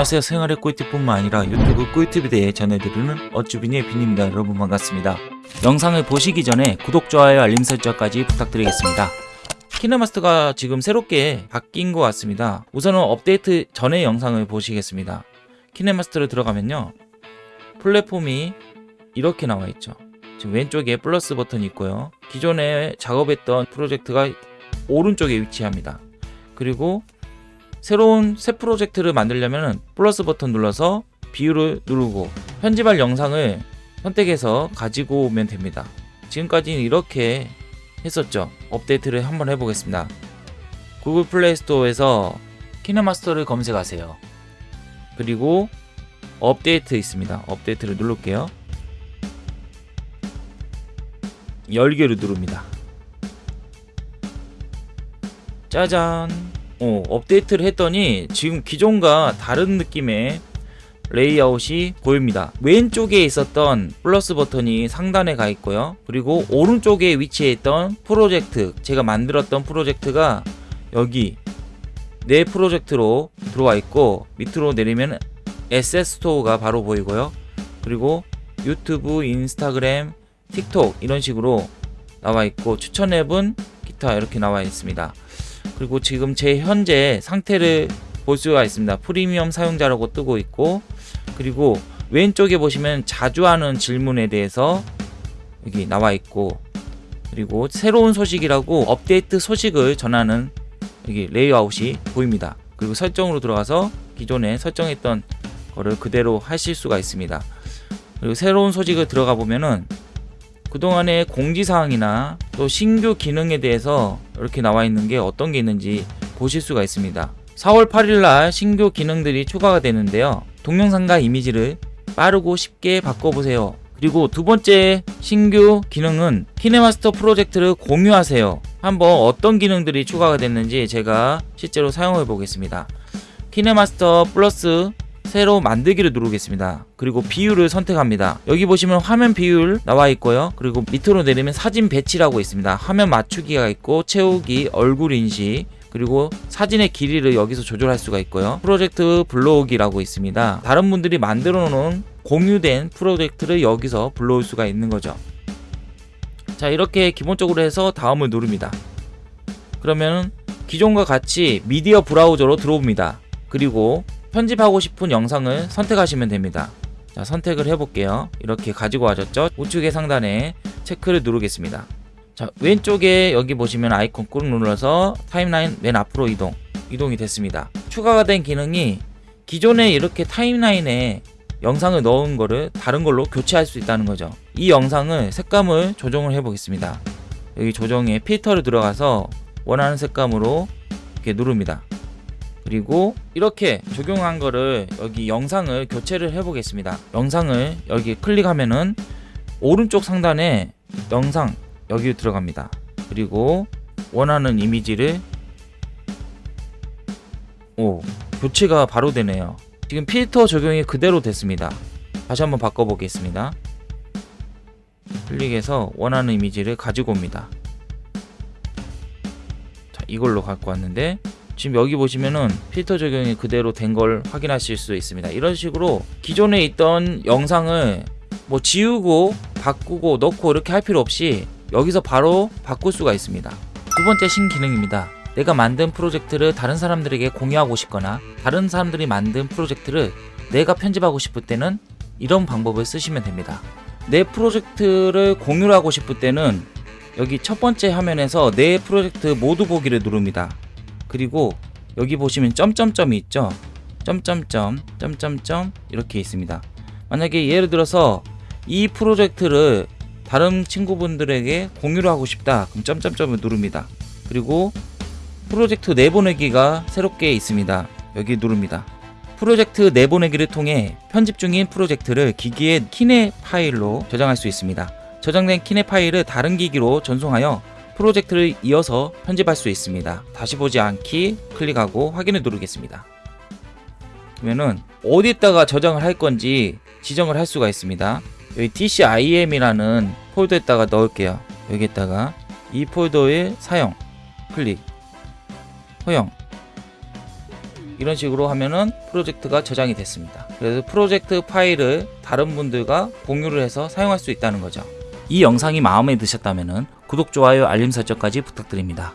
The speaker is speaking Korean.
안녕하세요. 생활의 꿀팁뿐만 아니라 유튜브 꿀팁에 대해 전해드리는 어쭈비니의 빈입니다. 여러분 반갑습니다. 영상을 보시기 전에 구독, 좋아요, 알림 설정까지 부탁드리겠습니다. 키네마스터가 지금 새롭게 바뀐 것 같습니다. 우선은 업데이트 전의 영상을 보시겠습니다. 키네마스터를 들어가면요. 플랫폼이 이렇게 나와 있죠. 지금 왼쪽에 플러스 버튼이 있고요. 기존에 작업했던 프로젝트가 오른쪽에 위치합니다. 그리고 새로운 새 프로젝트를 만들려면 플러스 버튼 눌러서 비율을 누르고 편집할 영상을 선택해서 가지고 오면 됩니다. 지금까지는 이렇게 했었죠. 업데이트를 한번 해보겠습니다. 구글 플레이 스토어에서 키네마스터를 검색하세요. 그리고 업데이트 있습니다. 업데이트를 누를게요. 열기를 누릅니다. 짜잔 어, 업데이트를 했더니 지금 기존과 다른 느낌의 레이아웃이 보입니다. 왼쪽에 있었던 플러스 버튼이 상단에 가 있고요. 그리고 오른쪽에 위치해 있던 프로젝트, 제가 만들었던 프로젝트가 여기 내 프로젝트로 들어와 있고 밑으로 내리면 SS 스토어가 바로 보이고요. 그리고 유튜브, 인스타그램, 틱톡 이런 식으로 나와 있고 추천 앱은 기타 이렇게 나와 있습니다. 그리고 지금 제 현재 상태를 볼 수가 있습니다. 프리미엄 사용자라고 뜨고 있고 그리고 왼쪽에 보시면 자주 하는 질문에 대해서 여기 나와 있고 그리고 새로운 소식이라고 업데이트 소식을 전하는 여기 레이아웃이 보입니다. 그리고 설정으로 들어가서 기존에 설정했던 거를 그대로 하실 수가 있습니다. 그리고 새로운 소식을 들어가 보면은 그동안의 공지사항이나 또 신규 기능에 대해서 이렇게 나와 있는 게 어떤 게 있는지 보실 수가 있습니다. 4월 8일날 신규 기능들이 추가가 되는데요. 동영상과 이미지를 빠르고 쉽게 바꿔보세요. 그리고 두 번째 신규 기능은 키네마스터 프로젝트를 공유하세요. 한번 어떤 기능들이 추가가 됐는지 제가 실제로 사용해 보겠습니다. 키네마스터 플러스 새로 만들기를 누르겠습니다. 그리고 비율을 선택합니다. 여기 보시면 화면 비율 나와 있고요. 그리고 밑으로 내리면 사진 배치라고 있습니다. 화면 맞추기가 있고 채우기, 얼굴 인식, 그리고 사진의 길이를 여기서 조절할 수가 있고요. 프로젝트 블로그라고 있습니다. 다른 분들이 만들어 놓은 공유된 프로젝트를 여기서 불러올 수가 있는 거죠. 자 이렇게 기본적으로 해서 다음을 누릅니다. 그러면 기존과 같이 미디어 브라우저로 들어옵니다. 그리고 편집하고 싶은 영상을 선택하시면 됩니다. 자, 선택을 해볼게요. 이렇게 가지고 와졌죠? 우측의 상단에 체크를 누르겠습니다. 자, 왼쪽에 여기 보시면 아이콘 꾹 눌러서 타임라인 맨 앞으로 이동. 이동이 됐습니다. 추가가 된 기능이 기존에 이렇게 타임라인에 영상을 넣은 거를 다른 걸로 교체할 수 있다는 거죠. 이 영상을 색감을 조정을 해 보겠습니다. 여기 조정에 필터를 들어가서 원하는 색감으로 이렇게 누릅니다. 그리고 이렇게 적용한 거를 여기 영상을 교체를 해 보겠습니다. 영상을 여기 클릭하면은 오른쪽 상단에 영상 여기 들어갑니다. 그리고 원하는 이미지를 오 교체가 바로 되네요. 지금 필터 적용이 그대로 됐습니다. 다시 한번 바꿔 보겠습니다. 클릭해서 원하는 이미지를 가지고 옵니다. 자 이걸로 갖고 왔는데 지금 여기 보시면은 필터 적용이 그대로 된 걸 확인하실 수 있습니다. 이런 식으로 기존에 있던 영상을 뭐 지우고 바꾸고 넣고 이렇게 할 필요 없이 여기서 바로 바꿀 수가 있습니다. 두 번째 신기능입니다. 내가 만든 프로젝트를 다른 사람들에게 공유하고 싶거나 다른 사람들이 만든 프로젝트를 내가 편집하고 싶을 때는 이런 방법을 쓰시면 됩니다. 내 프로젝트를 공유를 하고 싶을 때는 여기 첫 번째 화면에서 내 프로젝트 모두 보기를 누릅니다 그리고 여기 보시면 점점점이 있죠? 점점점 점점점 이렇게 있습니다. 만약에 예를 들어서 이 프로젝트를 다른 친구분들에게 공유를 하고 싶다. 그럼 점점점을 누릅니다. 그리고 프로젝트 내보내기가 새롭게 있습니다. 여기 누릅니다. 프로젝트 내보내기를 통해 편집 중인 프로젝트를 기기의 키네 파일로 저장할 수 있습니다. 저장된 키네 파일을 다른 기기로 전송하여 프로젝트를 이어서 편집할 수 있습니다. 다시 보지 않기 클릭하고 확인을 누르겠습니다. 그러면은 어디에다가 저장을 할 건지 지정을 할 수가 있습니다. 여기 DCIM이라는 폴더에다가 넣을게요. 여기에다가 이 폴더의 사용 클릭 허용 이런 식으로 하면은 프로젝트가 저장이 됐습니다. 그래서 프로젝트 파일을 다른 분들과 공유를 해서 사용할 수 있다는 거죠. 이 영상이 마음에 드셨다면 구독, 좋아요, 알림 설정까지 부탁드립니다.